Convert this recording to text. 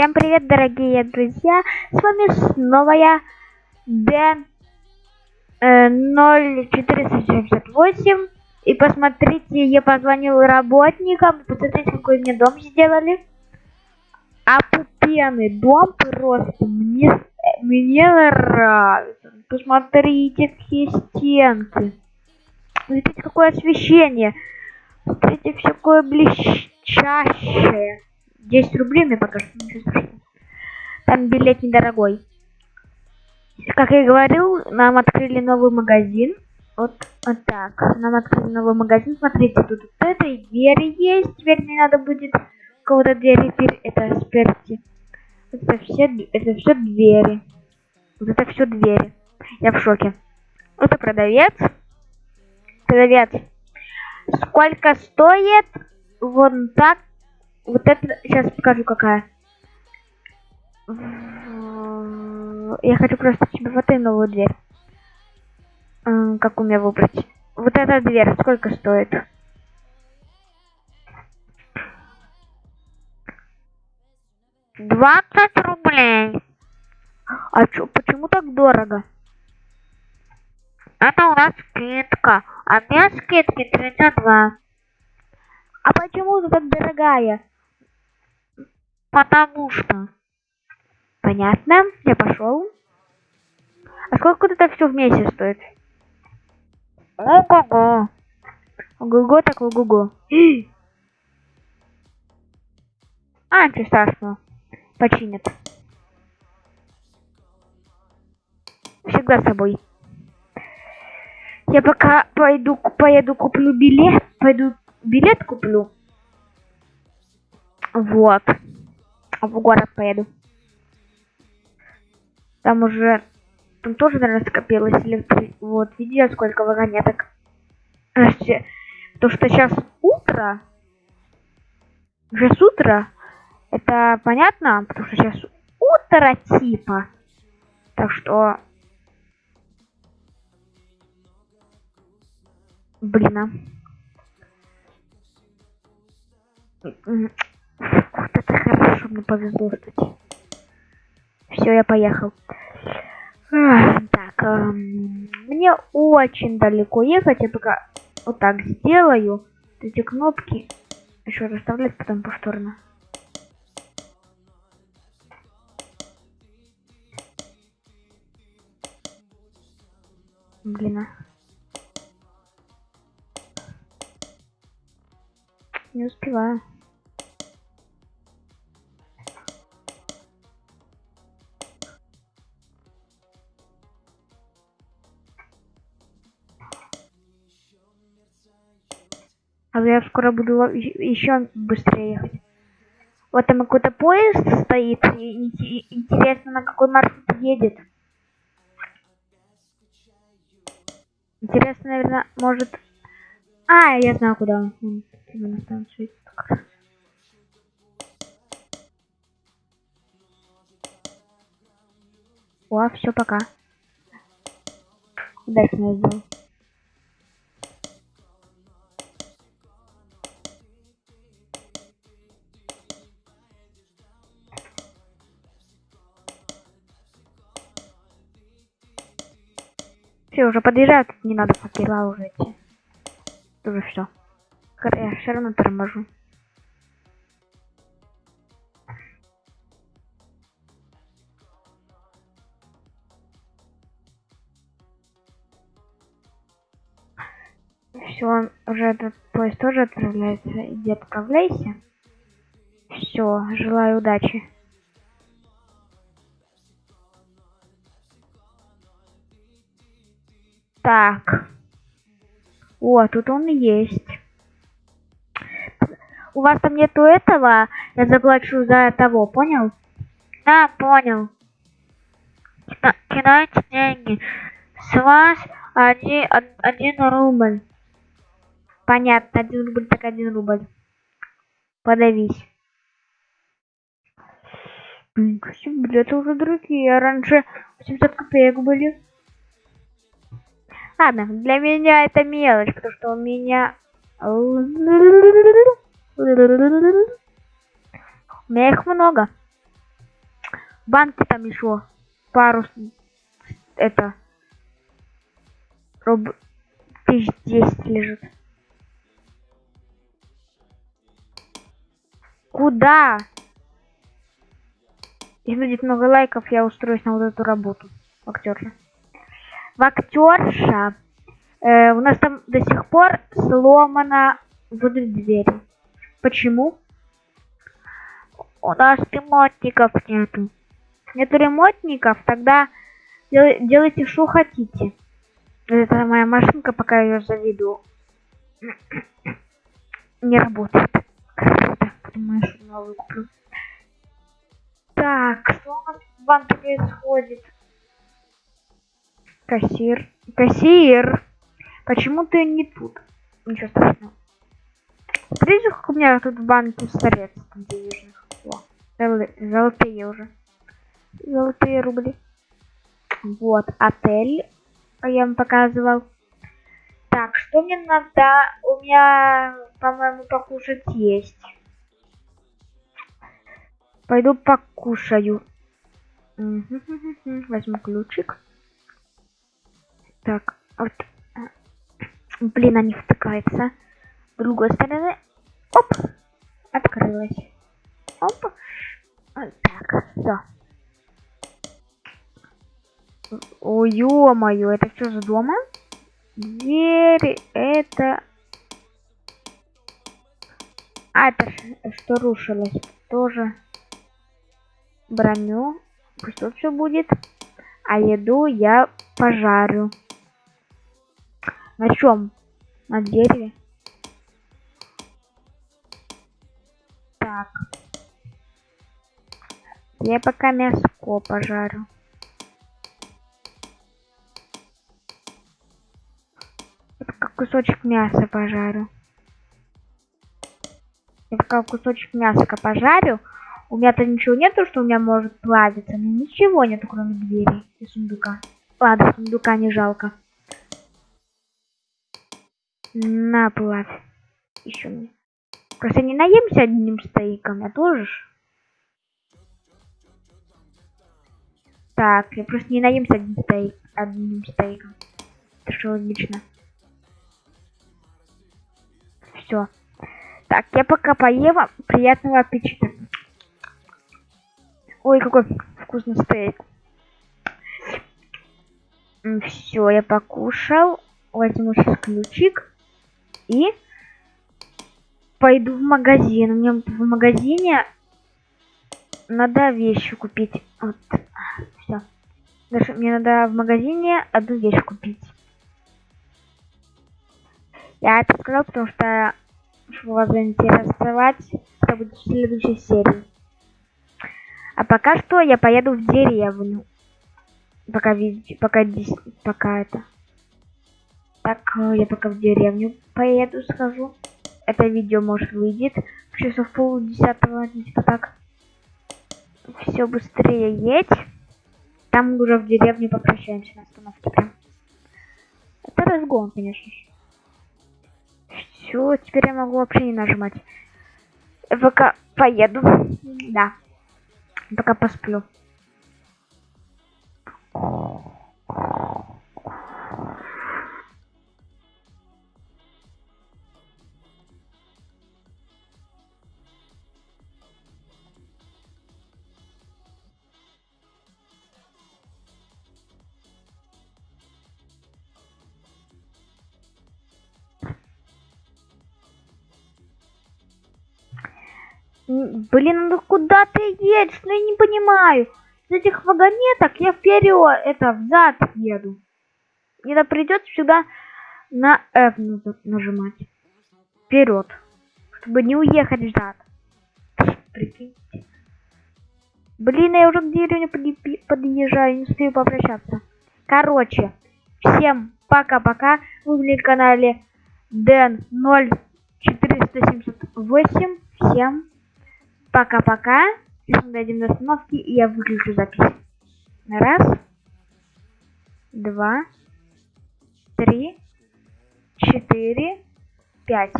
Всем привет, дорогие друзья! С вами снова я, Дэн э, 0468. И посмотрите, я позвонил работникам. Посмотрите, какой мне дом сделали. Опупенный дом просто. Мне, мне нравится. Посмотрите, какие стенки. Смотрите, какое освещение. Смотрите, все такое блестящее. 10 рублей мне пока что ничего страшного. Там билет недорогой. Как я и говорил, нам открыли новый магазин. Вот, вот так. Нам открыли новый магазин. Смотрите, тут вот это и двери есть. Теперь не надо будет кого-то двери. Это сперти. Это все, это все двери. Вот это все двери. Я в шоке. Это продавец. Продавец. Сколько стоит? Вон так вот это сейчас покажу какая. Я хочу просто себе вот эту новую дверь. Как у меня выбрать? Вот эта дверь сколько стоит? Двадцать рублей. А чё, почему так дорого? Это у нас скидка. А без скидки 32. А почему ты так дорогая? Потому что. Понятно, я пошел. А сколько это все вместе стоит? Ого-го. Ого-го, так ого-го. А, ничего страшного. Починят. Всегда с собой. Я пока пойду, поеду куплю билет. Пойду билет куплю. Вот в город поеду. Там уже... Там тоже, наверное, скопилось электри... Вот, видите, сколько вагонеток. То, что сейчас утро. Сейчас утро. Это понятно, потому что сейчас утро типа. Так что... Блин, а. Мне повезло, кстати. Все, я поехал. Так, эм, мне очень далеко ехать. Я пока вот так сделаю. Эти кнопки еще расставлять потом повторно. Блин. А. Не успеваю. А я скоро буду еще быстрее ехать. Вот там какой-то поезд стоит. Интересно, на какой маршрут едет. Интересно, наверное, может... А, я знаю, куда он. на станцию. О, все, пока. Удачно сделал. Все, уже подъезжают, не надо факела уже идти. Уже все. Я все равно торможу. Все, уже этот поезд тоже отправляется. Иди отправляйся. Все, желаю удачи. Так. О, тут он есть. У вас там нету этого? Я заплачу за того, понял? Да, понял. Кидайте деньги. С вас один, один рубль. Понятно, один рубль так один рубль. Подавись. Блин, билеты уже дорогие. А раньше 800 копеек были. Ладно, для меня это мелочь, потому что у меня... У меня их много. банки там еще пару это руб тысяч десять лежит. Куда? Если будет много лайков, я устроюсь на вот эту работу. Актерша. В актерша. Э, у нас там до сих пор сломана вот дверь. Почему? У нас ремонтников нету. Нету ремонтников, тогда дел делайте что хотите. Это моя машинка, пока я ее заведу. Не работает. Круто. Потом что новую куплю. Так, что у нас в банке происходит? Кассир. Кассир! Почему ты не тут? Ничего страшного. Смотрите, как у меня тут в банке средств денежных. О, золотые уже. Золотые рубли. Вот, отель. Я вам показывал. Так, что мне надо? У меня, по-моему, покушать есть. Пойду покушаю. Возьму ключик. Так, вот. Блин, они втыкаются. С другой стороны. Оп! Открылась. Оп. Вот так, все. О, ё-моё, это что за дома? Дверь, это... А, это что рушилось? Тоже броню. Пусть тут все будет. А еду я пожарю. На чем? На дереве? Так. Я пока мяско пожарю. кусочек мяса пожарю. Я пока кусочек мяса пожарю. У меня-то ничего нету, что у меня может плавиться. Ничего нету, кроме двери и сундука. Ладно, сундука не жалко. На, плавь. Еще мне. Просто не наемся одним стейком, а тоже. Так, я просто не наемся одним, стейк, одним стейком. Это что логично все. Так, я пока поем. Приятного аппетита. Ой, какой вкусный стейк. Все, я покушал. Возьму сейчас ключик. И пойду в магазин. Меня в магазине надо вещи купить. Вот. Все. Даже мне надо в магазине одну вещь купить. Я это сказал, потому что чтобы вас заинтересовать, это будет в следующей серии. А пока что я поеду в деревню. Пока пока пока это. Так, э, я пока в деревню поеду, схожу. Это видео, может, выйдет в часов пол десятого, типа так. Все быстрее едь. Там уже в деревне попрощаемся на остановке прям. Это разгон, конечно. Все, теперь я могу вообще не нажимать. Пока поеду. Да. Пока посплю. Блин, ну куда ты едешь? Ну я не понимаю. С этих вагонеток я вперед, это взад еду. Мне придется сюда на F нажимать. Вперед. Чтобы не уехать взад. Прикиньте. Блин, я уже к деревне подъезжаю, не успею попрощаться. Короче, всем пока-пока. Вы были на канале Дэн 0478. Всем Пока-пока. Сейчас мы дойдем до остановки, и я выключу запись. Раз. Два. Три. Четыре. Пять.